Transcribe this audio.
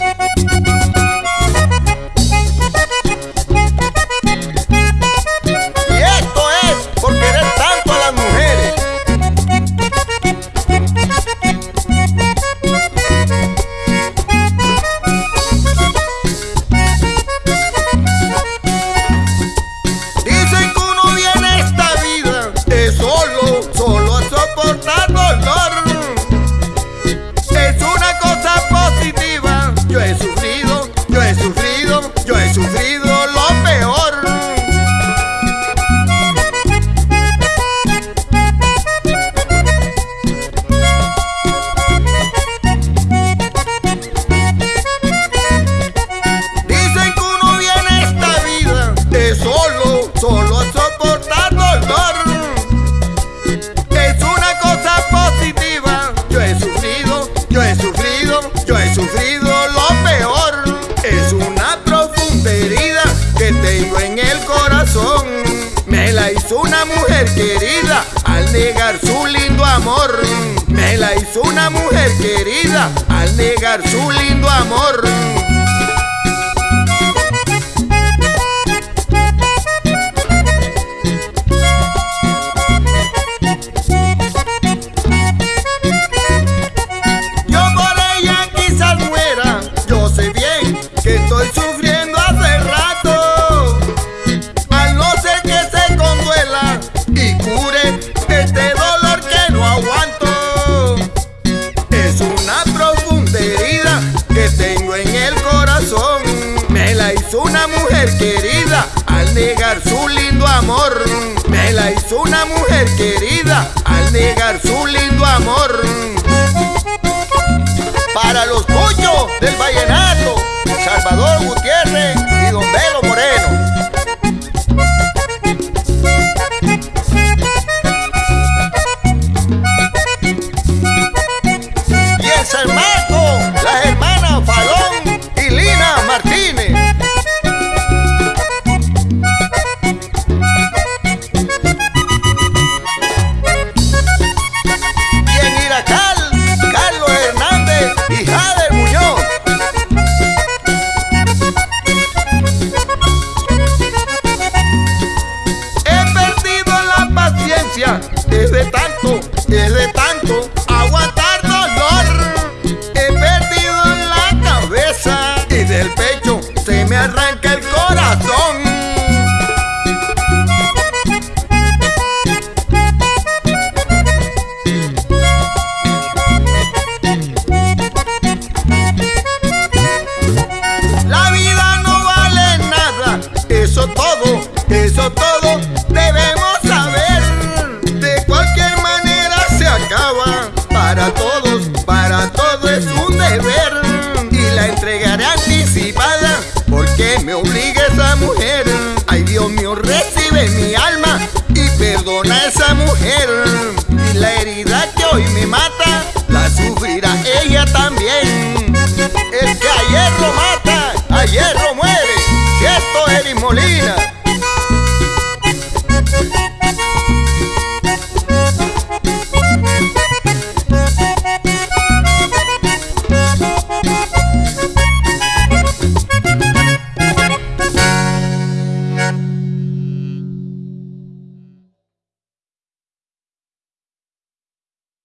Adiós. Una mujer querida al negar su lindo amor. Me la hizo una mujer querida al negar su lindo amor. Una mujer querida al negar su lindo amor. Me la hizo una mujer querida al negar su lindo amor. Eso todo, eso todo debemos saber. De cualquier manera se acaba. Para todos, para todos es un deber. Y la entregaré anticipada porque me obliga. Molina.